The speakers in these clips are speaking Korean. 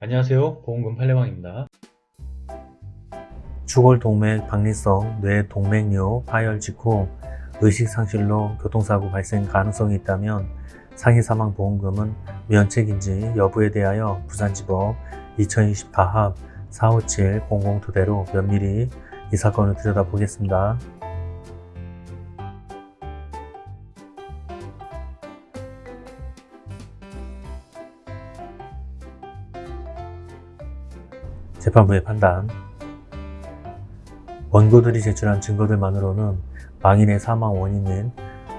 안녕하세요 보험금 팔례방입니다 추골 동맥 박리성 뇌 동맥류 파열 직후 의식상실로 교통사고 발생 가능성이 있다면 상해 사망 보험금은 면책인지 여부에 대하여 부산지법 2020 가합 457-002대로 면밀히 이 사건을 들여다보겠습니다. 재판부의 판단 원고들이 제출한 증거들만으로는 망인의 사망 원인인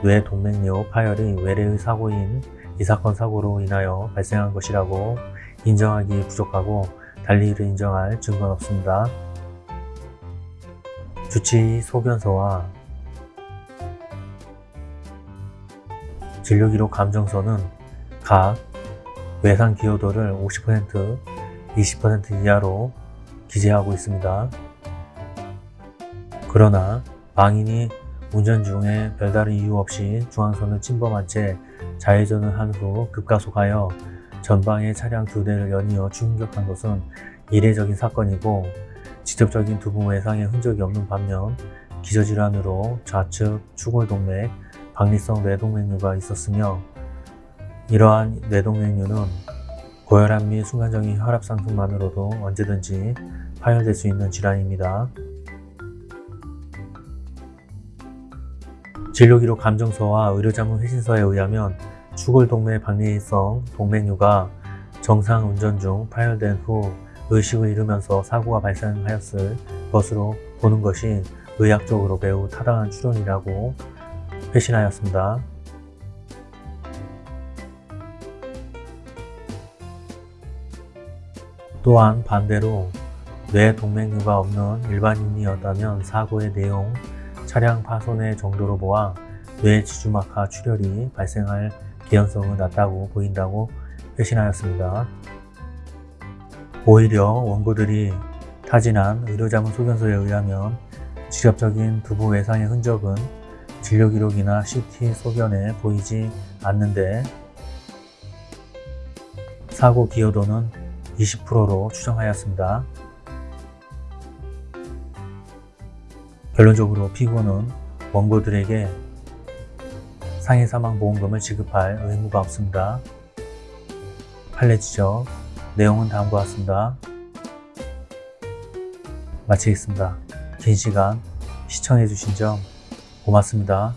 뇌 동맥류 파열이 외래의 사고인 이 사건 사고로 인하여 발생한 것이라고 인정하기 부족하고 달리 이를 인정할 증거는 없습니다. 주치 소견서와 진료기록 감정서는 각 외상 기여도를 50%, 20% 이하로 기재하고 있습니다. 그러나 망인이 운전 중에 별다른 이유 없이 중앙선을 침범한 채 좌회전을 한 후 급가속하여 전방의 차량 두 대를 연이어 충격한 것은 이례적인 사건이고 직접적인 두부 외상의 흔적이 없는 반면 기저질환으로 좌측 추골동맥, 박리성 뇌동맥류가 있었으며 이러한 뇌동맥류는 고혈압 및 순간적인 혈압 상승만으로도 언제든지 파열될 수 있는 질환입니다. 진료기록 감정서와 의료자문 회신서에 의하면 추골동맥 박리성 동맥류가 정상 운전 중 파열된 후 의식을 잃으면서 사고가 발생하였을 것으로 보는 것이 의학적으로 매우 타당한 추론이라고 회신하였습니다. 또한 반대로 뇌 동맥류가 없는 일반인이었다면 사고의 내용, 차량 파손의 정도로 보아 뇌 지주막하 출혈이 발생할 개연성은 낮다고 보인다고 회신하였습니다. 오히려 원고들이 타진한 의료자문 소견서에 의하면 직접적인 두부 외상의 흔적은 진료기록이나 CT 소견에 보이지 않는데 사고 기여도는 20%로 추정하였습니다. 결론적으로 피고는 원고들에게 상해 사망 보험금을 지급할 의무가 없습니다. 판례 지적 내용은 다음과 같습니다. 마치겠습니다. 긴 시간 시청해주신 점 고맙습니다.